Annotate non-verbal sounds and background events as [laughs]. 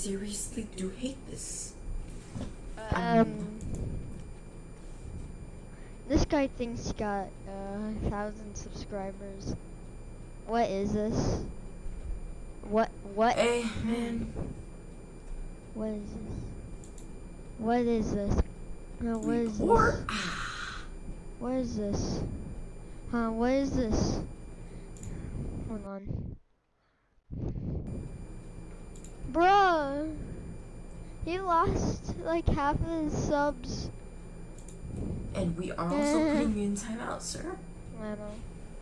seriously do hate this. Um, this guy thinks he got uh, a thousand subscribers. What is this? What? What? Hey, man. What is this? What is this? No, what is this? What is this? Huh? What is this? Hold on. Bruh! He lost like half of his subs. And we are also putting [laughs] you in timeout, sir. I know.